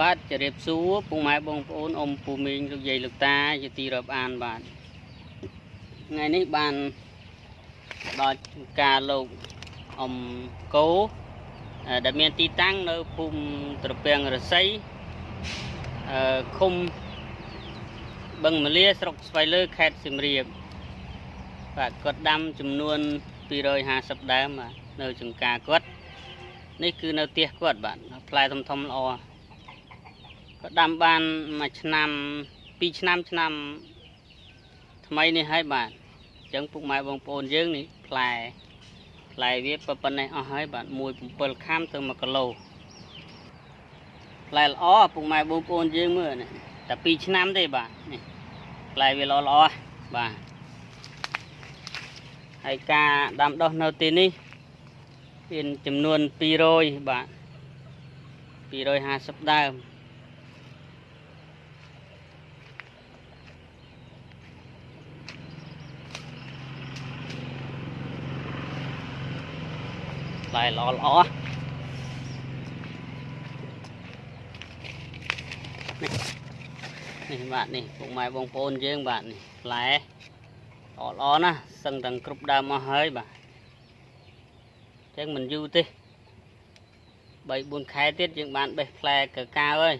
បាទជម្រាបសួរពុកម៉ែបងប្អូនអ៊ំពូមីងលោកយាយលោកតាជាទីរាប់អានបាទថ្ងៃនេះបានដល់ការលោកអ៊ំកោអឺដែលមានទីតាំងនៅភូមិត្រពាំងរស័យអឺឃុំបឹងមលាស្រុកស្វាយលើខេត្តសៀមរាបបាទគាត់ដាំចំនួន250ដើមបាទនៅចង្ការគាត់នេះគឺនៅផ្ទះគាត់បាទផ្លែធំធំៗល្អ ក៏ដាំបានមួយឆ្នាំពីរឆ្នាំឆ្នាំ ថ្មីនេះហើយបាទអញ្ចឹងពុកម៉ែបងប្អូនយើងនេះផ្លែផ្លែវាប៉ុណ្ណេះអស់ហើយបាទ1.7ខាំទៅ1គីឡូផ្លែល្អពុកម៉ែបងប្អូនយើងមើលនេះតែ2ឆ្នាំទេបាទនេះផ្លែវាល្អល្អបាទហើយការដាំដុះនៅទីនេះមានចំនួន200បាទ250ដើម ផ្លែល្អល្អនេះនេះបាទនេះពុកម៉ែបងប្អូនយើងបាទនេះផ្លែល្អល្អណាស់សឹងទាំងគ្រប់ដើមមកហើយបាទអញ្ចឹងមិនយូរទេ3 4ខែទៀតយើងបានបេះផ្លែកកាវហើយ